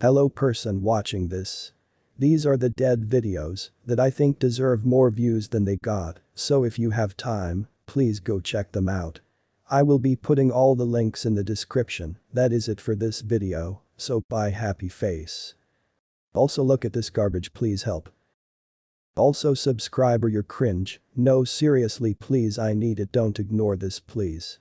Hello person watching this. These are the dead videos that I think deserve more views than they got, so if you have time, please go check them out. I will be putting all the links in the description, that is it for this video, so bye happy face. Also look at this garbage please help. Also subscribe or you're cringe, no seriously please I need it don't ignore this please.